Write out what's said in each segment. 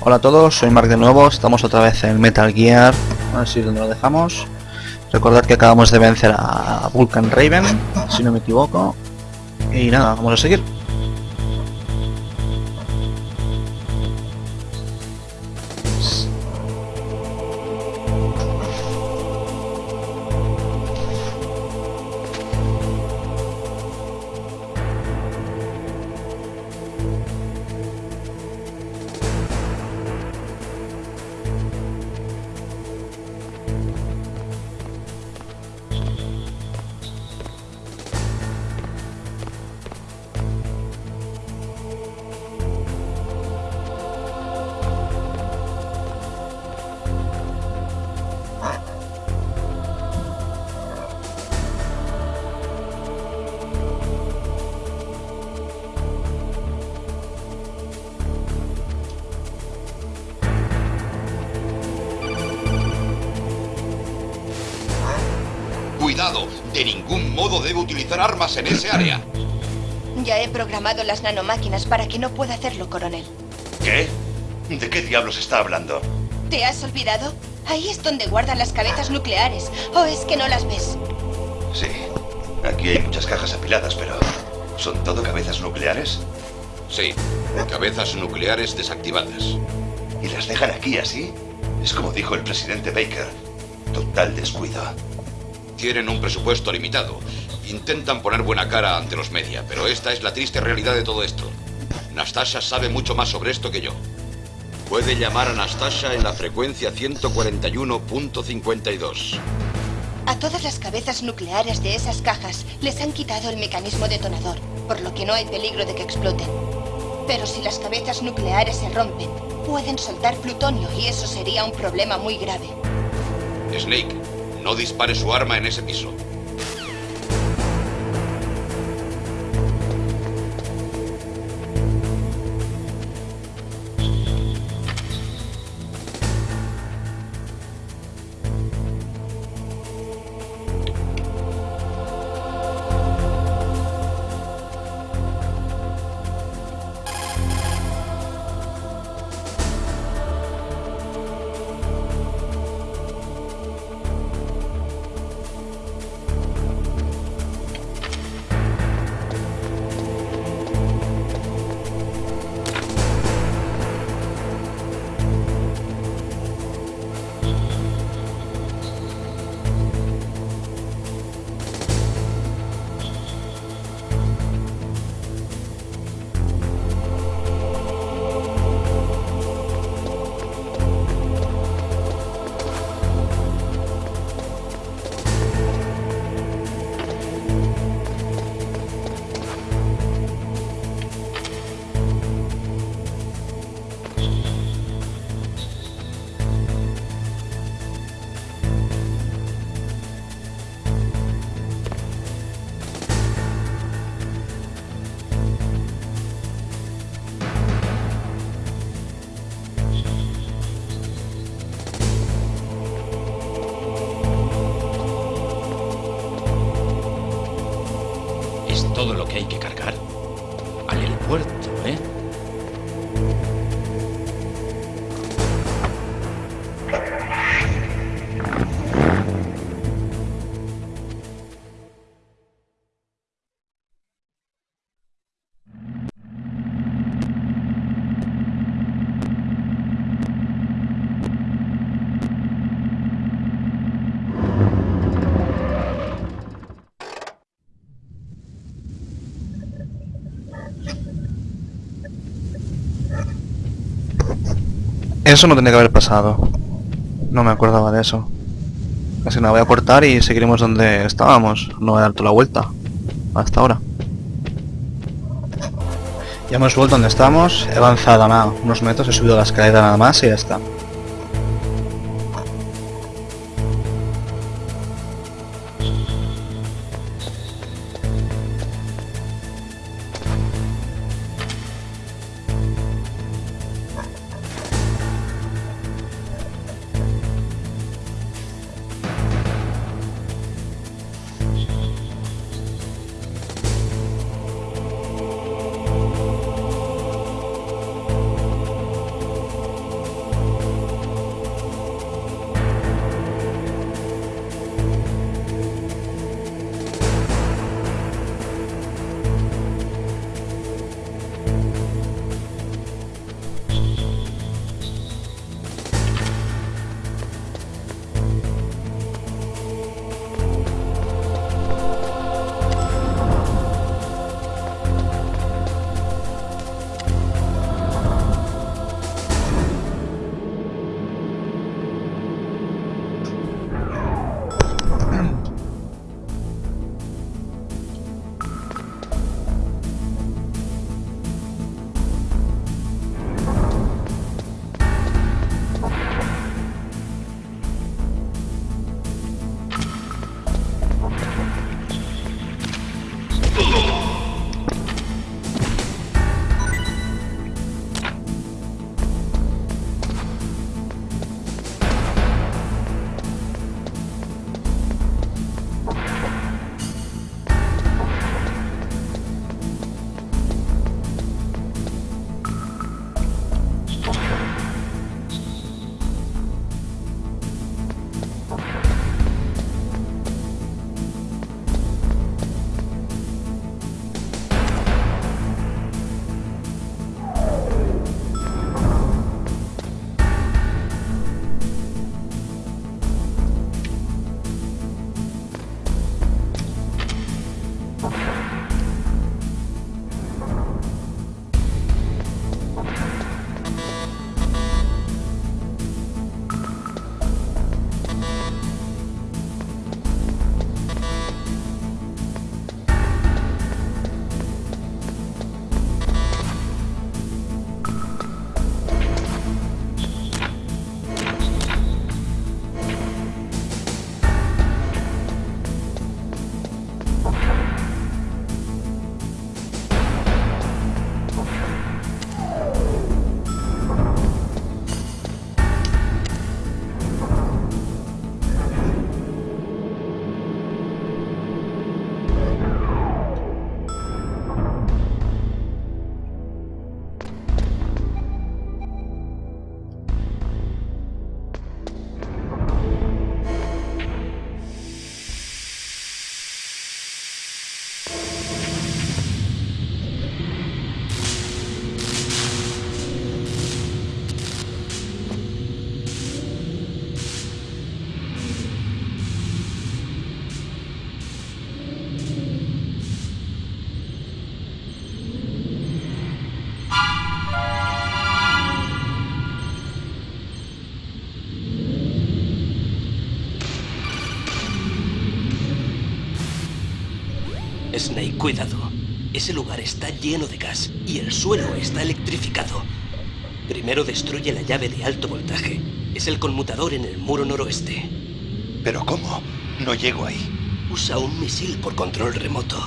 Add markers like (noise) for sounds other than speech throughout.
Hola a todos, soy Mark de nuevo, estamos otra vez en Metal Gear, a ver si donde lo dejamos. Recordad que acabamos de vencer a Vulcan Raven, si no me equivoco. Y nada, vamos a seguir. De ningún modo debe utilizar armas en ese área. Ya he programado las nanomáquinas para que no pueda hacerlo, coronel. ¿Qué? ¿De qué diablos está hablando? ¿Te has olvidado? Ahí es donde guardan las cabezas nucleares. ¿O es que no las ves? Sí, aquí hay muchas cajas apiladas, pero... ¿Son todo cabezas nucleares? Sí, cabezas nucleares desactivadas. ¿Y las dejan aquí así? Es como dijo el presidente Baker. Total descuido. Tienen un presupuesto limitado. Intentan poner buena cara ante los media, pero esta es la triste realidad de todo esto. Nastasha sabe mucho más sobre esto que yo. Puede llamar a Nastasha en la frecuencia 141.52. A todas las cabezas nucleares de esas cajas les han quitado el mecanismo detonador, por lo que no hay peligro de que exploten. Pero si las cabezas nucleares se rompen, pueden soltar plutonio y eso sería un problema muy grave. Snake, no dispare su arma en ese piso. Eso no tendría que haber pasado. No me acordaba de eso. Así que nada, voy a cortar y seguiremos donde estábamos. No voy a dar toda la vuelta. Hasta ahora. Ya hemos vuelto donde estamos. He avanzado nada, unos metros, he subido la escalera nada más y ya está. Snake, cuidado. Ese lugar está lleno de gas y el suelo está electrificado. Primero destruye la llave de alto voltaje. Es el conmutador en el muro noroeste. ¿Pero cómo? No llego ahí. Usa un misil por control remoto.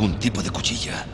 Algún tipo de cuchilla.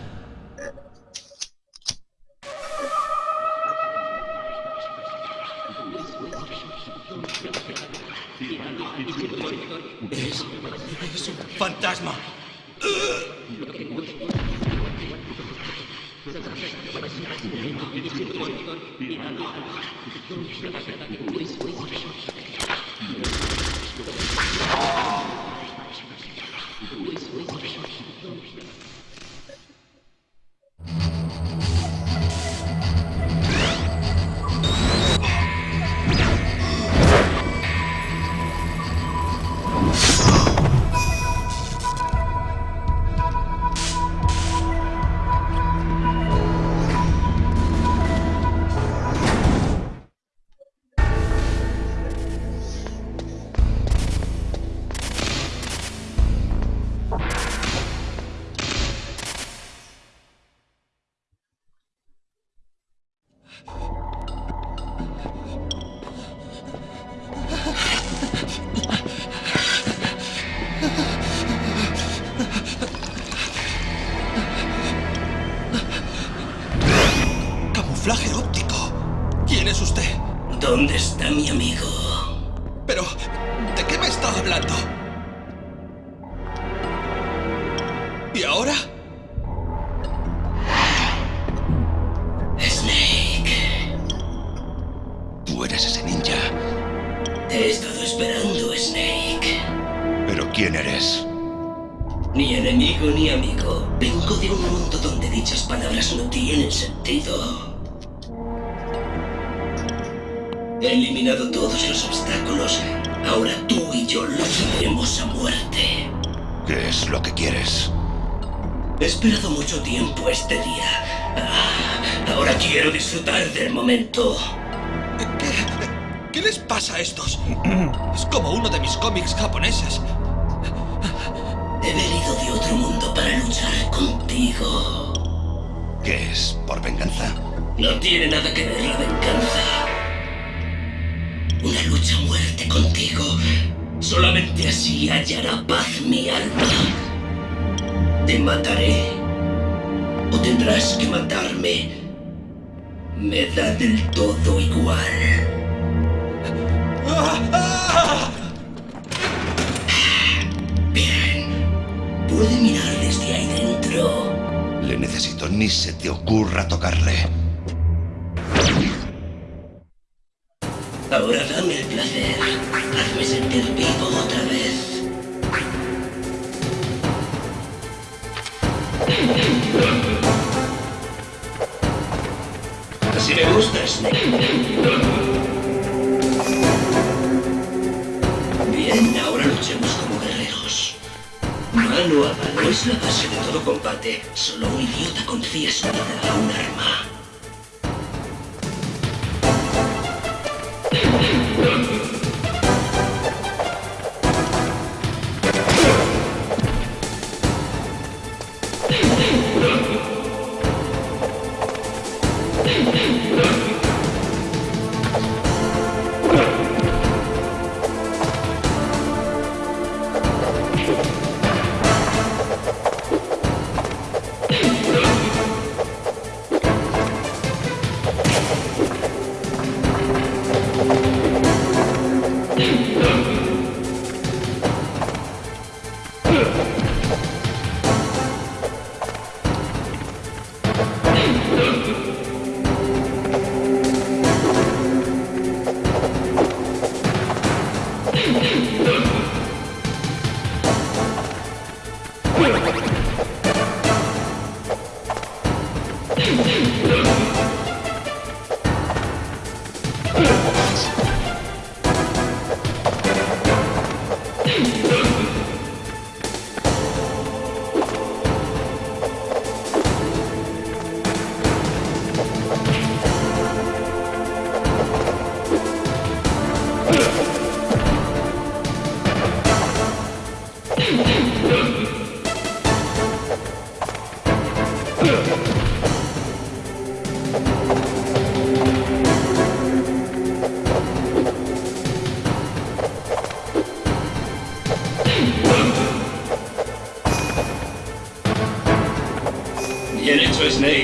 Mucho tiempo este día. Ah, ahora quiero disfrutar del momento. ¿Qué, ¿Qué les pasa a estos? Es como uno de mis cómics japoneses. He venido de otro mundo para luchar contigo. ¿Qué es? ¿Por venganza? No tiene nada que ver la venganza. Una lucha a muerte contigo. Solamente así hallará paz mi alma. Te mataré. O tendrás que matarme. Me da del todo igual. Bien. Puede mirar desde ahí dentro. Le necesito, ni se te ocurra tocarle. Ahora dame el placer. Hazme sentir vivo otra vez. Así me gusta, Snake. Bien, ahora luchemos como guerreros. Mano a mano es la base de todo combate. Solo un idiota confía su vida a un arma. Bien hecho,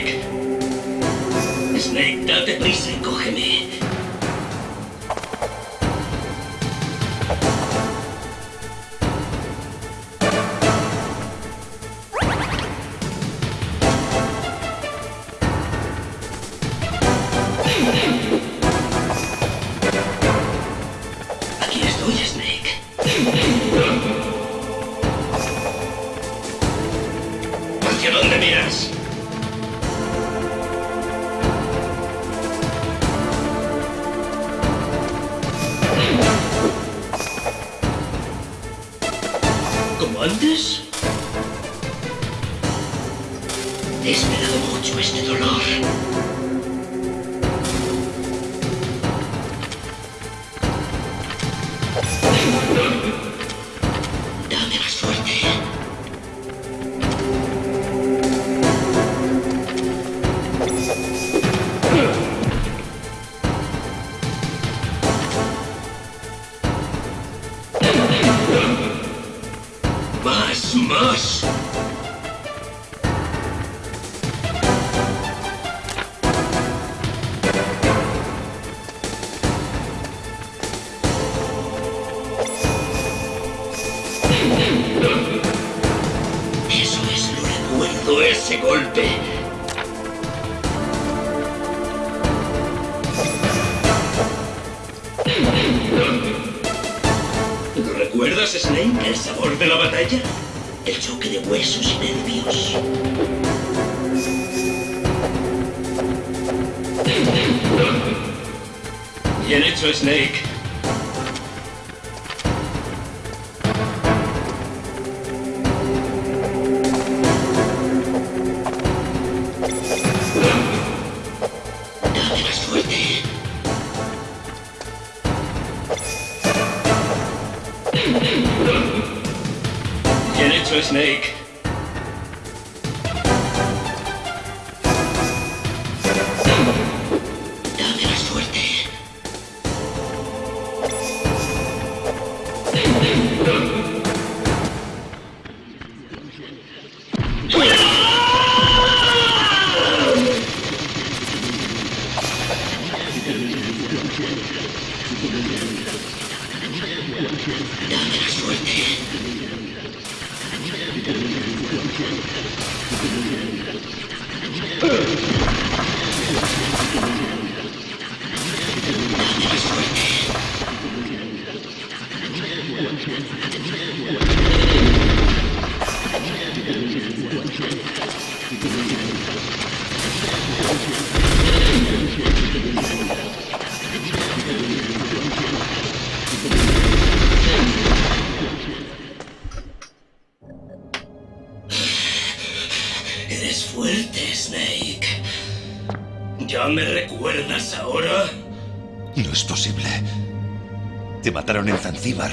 Te mataron en Zanzíbar.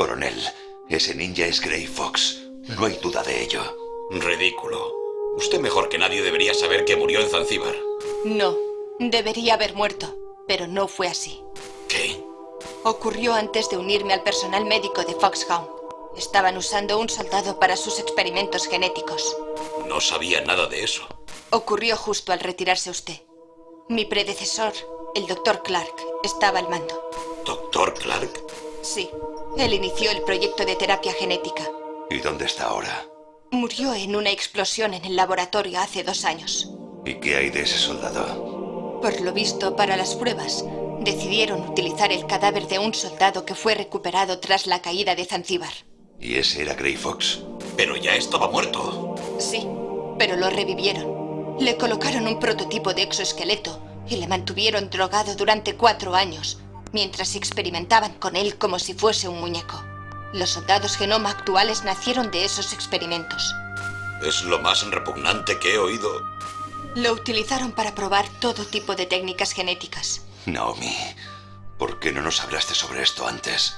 Coronel, ese ninja es Grey Fox. No hay duda de ello. Ridículo. Usted mejor que nadie debería saber que murió en Zanzíbar. No, debería haber muerto, pero no fue así. ¿Qué? Ocurrió antes de unirme al personal médico de Foxhound. Estaban usando un soldado para sus experimentos genéticos. No sabía nada de eso. Ocurrió justo al retirarse usted. Mi predecesor, el doctor Clark, estaba al mando. ¿Doctor Clark? Sí, él inició el proyecto de terapia genética. ¿Y dónde está ahora? Murió en una explosión en el laboratorio hace dos años. ¿Y qué hay de ese soldado? Por lo visto, para las pruebas, decidieron utilizar el cadáver de un soldado que fue recuperado tras la caída de Zanzíbar. ¿Y ese era Grey Fox? Pero ya estaba muerto. Sí, pero lo revivieron. Le colocaron un prototipo de exoesqueleto y le mantuvieron drogado durante cuatro años, mientras experimentaban con él como si fuese un muñeco. Los soldados genoma actuales nacieron de esos experimentos. Es lo más repugnante que he oído. Lo utilizaron para probar todo tipo de técnicas genéticas, Naomi, ¿por qué no nos hablaste sobre esto antes?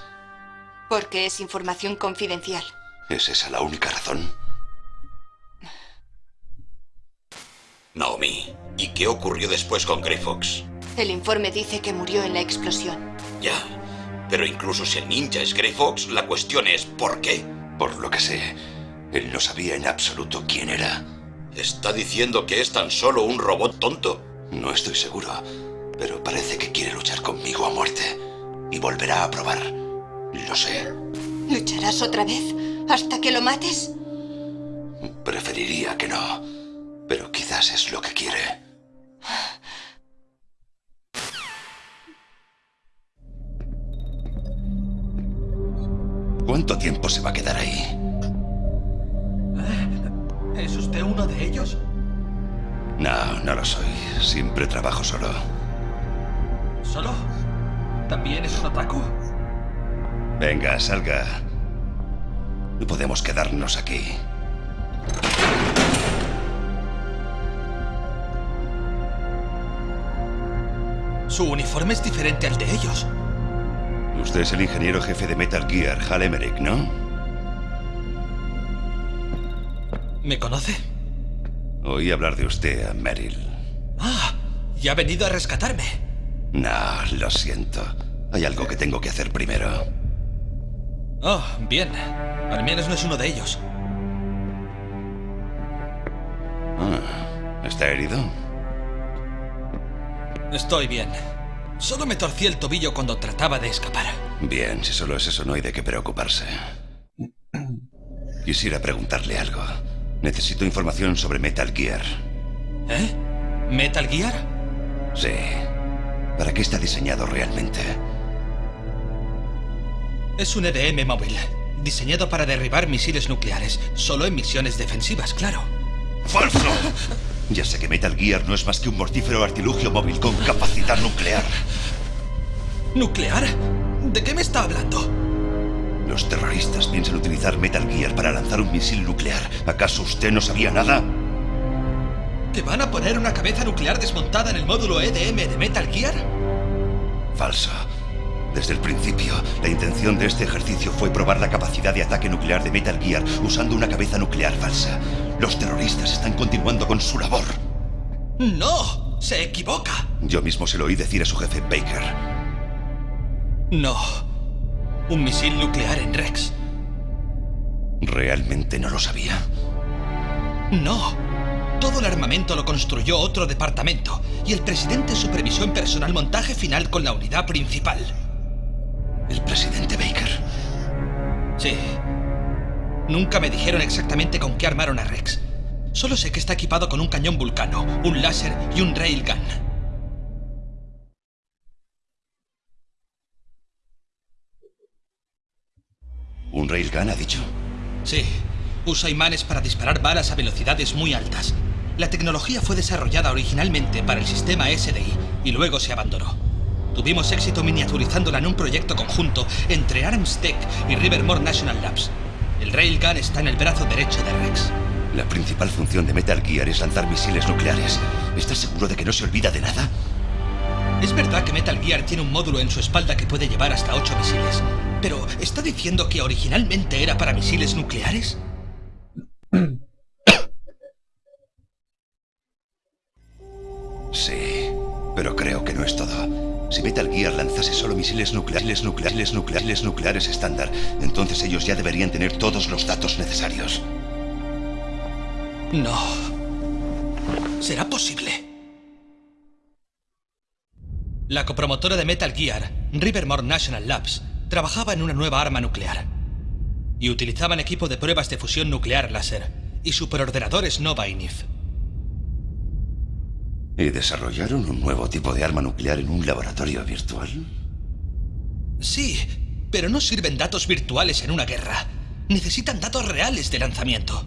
porque es información confidencial. ¿Es esa la única razón? Naomi, ¿y qué ocurrió después con Grey Fox? El informe dice que murió en la explosión. Ya. Pero incluso si el ninja es Grey Fox, la cuestión es ¿por qué? Por lo que sé, él no sabía en absoluto quién era. ¿Está diciendo que es tan solo un robot tonto? No estoy seguro, pero parece que quiere luchar conmigo a muerte. Y volverá a probar. Lo sé. ¿Lucharás otra vez hasta que lo mates? Preferiría que no, pero quizás es lo que quiere. ¿Cuánto tiempo se va a quedar ahí? ¿Es usted uno de ellos? No, no lo soy. Siempre trabajo solo. ¿Solo? ¿También es un otaku? Venga, salga. No podemos quedarnos aquí. Su uniforme es diferente al de ellos. Usted es el ingeniero jefe de Metal Gear, Hal Emmerich, ¿no? ¿Me conoce? Oí hablar de usted a Meryl. Ah, y ha venido a rescatarme. No, lo siento. Hay algo que tengo que hacer primero. Oh, bien. Al menos no es uno de ellos. Ah, ¿Está herido? Estoy bien. Solo me torcí el tobillo cuando trataba de escapar. Bien, si solo es eso no hay de qué preocuparse. Quisiera preguntarle algo. Necesito información sobre Metal Gear. ¿Eh? ¿Metal Gear? Sí. ¿Para qué está diseñado realmente? Es un EDM móvil, diseñado para derribar misiles nucleares, solo en misiones defensivas, claro. ¡Falso! Ya sé que Metal Gear no es más que un mortífero artilugio móvil con capacidad nuclear. ¿Nuclear? ¿De qué me está hablando? Los terroristas piensan utilizar Metal Gear para lanzar un misil nuclear. ¿Acaso usted no sabía nada? ¿Que van a poner una cabeza nuclear desmontada en el módulo EDM de Metal Gear? Falso. Desde el principio, la intención de este ejercicio fue probar la capacidad de ataque nuclear de Metal Gear usando una cabeza nuclear falsa. Los terroristas están continuando con su labor. ¡No! ¡Se equivoca! Yo mismo se lo oí decir a su jefe Baker. No. Un misil nuclear en Rex. ¿Realmente no lo sabía? No. Todo el armamento lo construyó otro departamento y el presidente supervisó en personal montaje final con la unidad principal. ¿El presidente Baker? Sí. Nunca me dijeron exactamente con qué armaron a Rex. Solo sé que está equipado con un cañón vulcano, un láser y un railgun. ¿Un railgun ha dicho? Sí. Usa imanes para disparar balas a velocidades muy altas. La tecnología fue desarrollada originalmente para el sistema SDI y luego se abandonó. Tuvimos éxito miniaturizándola en un proyecto conjunto entre Armstech y Rivermore National Labs. El Railgun está en el brazo derecho de Rex. La principal función de Metal Gear es lanzar misiles nucleares. ¿Estás seguro de que no se olvida de nada? Es verdad que Metal Gear tiene un módulo en su espalda que puede llevar hasta 8 misiles. Pero, ¿está diciendo que originalmente era para misiles nucleares? Sí, pero creo que no es todo. Si Metal Gear lanzase solo misiles nucleares, nucleares, nucleares, nucleares estándar, entonces ellos ya deberían tener todos los datos necesarios. No. ¿Será posible? La copromotora de Metal Gear, Rivermore National Labs, trabajaba en una nueva arma nuclear. Y utilizaban equipo de pruebas de fusión nuclear láser y superordenadores Nova y NIF. ¿Y desarrollaron un nuevo tipo de arma nuclear en un laboratorio virtual? Sí, pero no sirven datos virtuales en una guerra. Necesitan datos reales de lanzamiento.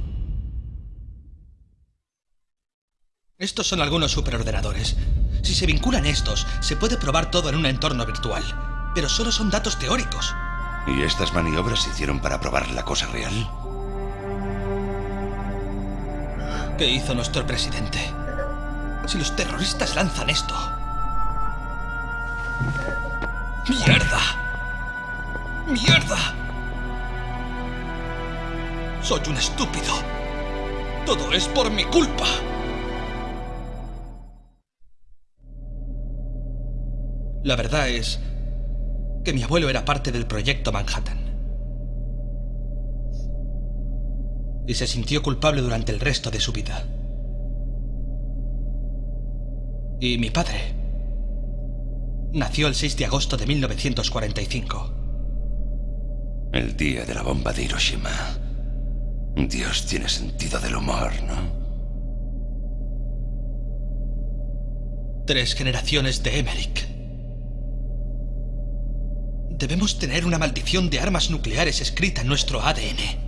Estos son algunos superordenadores. Si se vinculan estos, se puede probar todo en un entorno virtual. Pero solo son datos teóricos. ¿Y estas maniobras se hicieron para probar la cosa real? ¿Qué hizo nuestro presidente? Si los terroristas lanzan esto... ¡Mierda! ¡Mierda! Soy un estúpido. Todo es por mi culpa. La verdad es que mi abuelo era parte del proyecto Manhattan. Y se sintió culpable durante el resto de su vida. Y mi padre nació el 6 de agosto de 1945. El día de la bomba de Hiroshima. Dios tiene sentido del humor, ¿no? Tres generaciones de Emmerich. Debemos tener una maldición de armas nucleares escrita en nuestro ADN.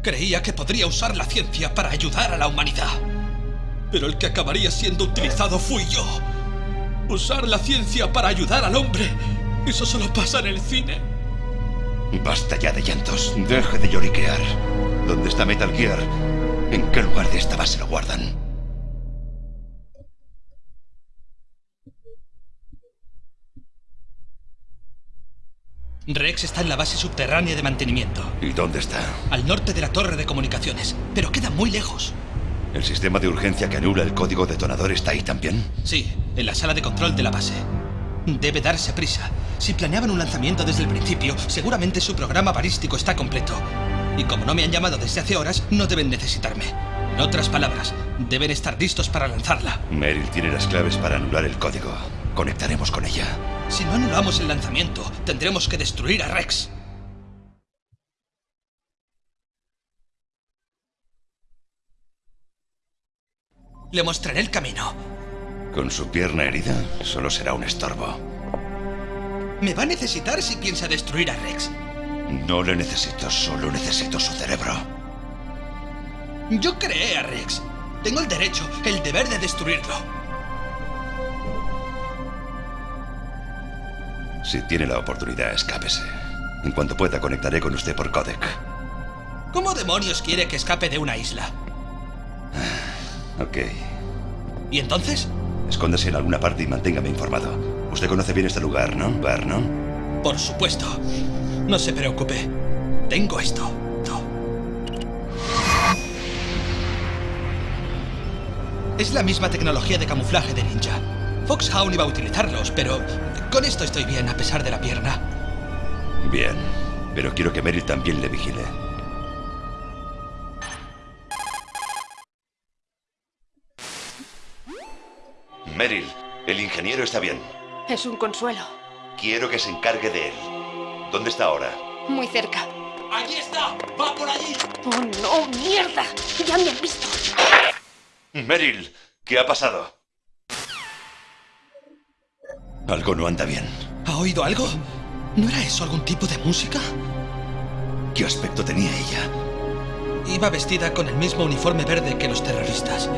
Creía que podría usar la ciencia para ayudar a la humanidad. Pero el que acabaría siendo utilizado fui yo. Usar la ciencia para ayudar al hombre Eso solo pasa en el cine. Basta ya de llantos. Deje de lloriquear. ¿Dónde está Metal Gear? ¿En qué lugar de esta base lo guardan? Rex está en la base subterránea de mantenimiento, ¿Y dónde está? al norte de la torre de comunicaciones, pero queda muy lejos. ¿El sistema de urgencia que anula el código detonador está ahí también? Sí, en la sala de control de la base. Debe darse prisa. Si planeaban un lanzamiento desde el principio, seguramente su programa balístico está completo. Y como no me han llamado desde hace horas, no deben necesitarme. En otras palabras, deben estar listos para lanzarla. Meryl tiene las claves para anular el código. Conectaremos con ella. Si no anulamos el lanzamiento, tendremos que destruir a Rex. Le mostraré el camino. Con su pierna herida, solo será un estorbo. Me va a necesitar si piensa destruir a Rex. No le necesito, solo necesito su cerebro. Yo creé a Rex. Tengo el derecho, el deber de destruirlo. Si tiene la oportunidad, escápese. En cuanto pueda, conectaré con usted por codec. ¿Cómo demonios quiere que escape de una isla? (sighs) Ok. ¿Y entonces? Escóndase en alguna parte y manténgame informado. Usted conoce bien este lugar, ¿no, Bar, no? Por supuesto. No se preocupe. Tengo esto. Es la misma tecnología de camuflaje de ninja. Foxhound iba a utilizarlos, pero con esto estoy bien a pesar de la pierna. Bien. Pero quiero que Meryl también le vigile. Meryl, el ingeniero está bien. Es un consuelo. Quiero que se encargue de él. ¿Dónde está ahora? Muy cerca. ¡Allí está! ¡Va por allí! ¡Oh, no! ¡Mierda! ¡Ya me han visto! Meryl, ¿qué ha pasado? Algo no anda bien. ¿Ha oído algo? ¿No era eso algún tipo de música? ¿Qué aspecto tenía ella? Iba vestida con el mismo uniforme verde que los terroristas.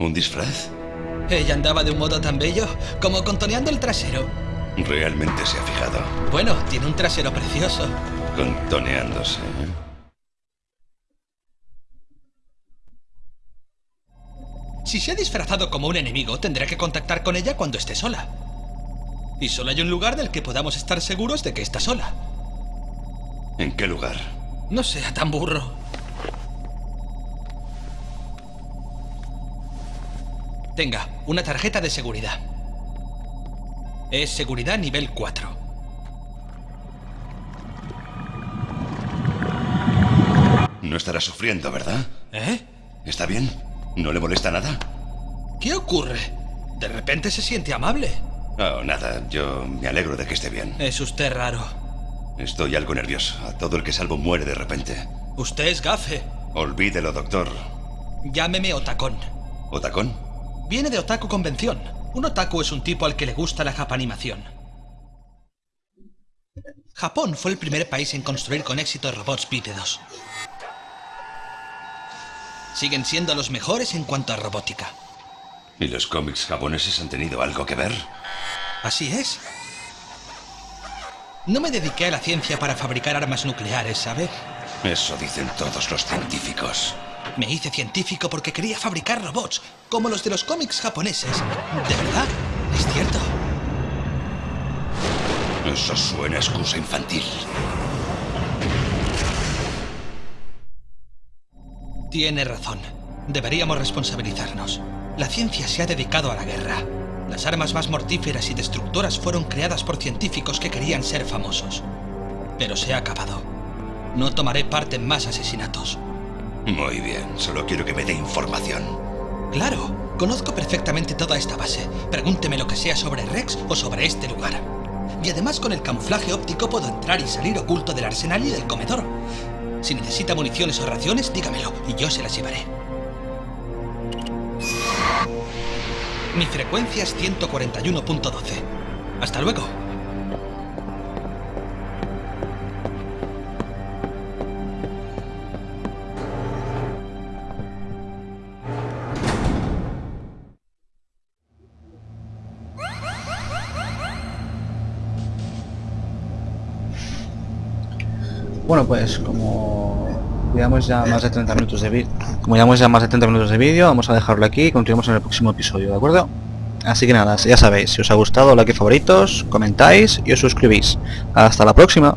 ¿Un disfraz? Ella andaba de un modo tan bello como contoneando el trasero. Realmente se ha fijado. Bueno, tiene un trasero precioso. Contoneándose. ¿eh? Si se ha disfrazado como un enemigo, tendré que contactar con ella cuando esté sola. Y solo hay un lugar del que podamos estar seguros de que está sola. ¿En qué lugar? No sea tan burro. Tenga, una tarjeta de seguridad. Es seguridad nivel 4. No estará sufriendo, ¿verdad? ¿Eh? ¿Está bien? ¿No le molesta nada? ¿Qué ocurre? De repente se siente amable. Oh, nada. Yo me alegro de que esté bien. Es usted raro. Estoy algo nervioso. A todo el que salvo muere de repente. Usted es gafe. Olvídelo, doctor. Llámeme Otacón. ¿Otacón? Viene de Otaku Convención. Un otaku es un tipo al que le gusta la japanimación. Japón fue el primer país en construir con éxito robots bípedos. Siguen siendo los mejores en cuanto a robótica. ¿Y los cómics japoneses han tenido algo que ver? Así es. No me dediqué a la ciencia para fabricar armas nucleares, ¿sabe? Eso dicen todos los científicos. Me hice científico porque quería fabricar robots, como los de los cómics japoneses. ¿De verdad? ¿Es cierto? Eso suena a excusa infantil. Tiene razón. Deberíamos responsabilizarnos. La ciencia se ha dedicado a la guerra. Las armas más mortíferas y destructoras fueron creadas por científicos que querían ser famosos. Pero se ha acabado. No tomaré parte en más asesinatos. Muy bien, solo quiero que me dé información. Claro, conozco perfectamente toda esta base. Pregúnteme lo que sea sobre Rex o sobre este lugar. Y además con el camuflaje óptico puedo entrar y salir oculto del arsenal y del comedor. Si necesita municiones o raciones, dígamelo y yo se las llevaré. Mi frecuencia es 141.12. Hasta luego. Bueno, pues como llevamos ya más de 30 minutos de vídeo, como llevamos ya más de 30 minutos de vídeo, vamos a dejarlo aquí y continuamos en el próximo episodio, ¿de acuerdo? Así que nada, ya sabéis, si os ha gustado, like favoritos, comentáis y os suscribís. Hasta la próxima.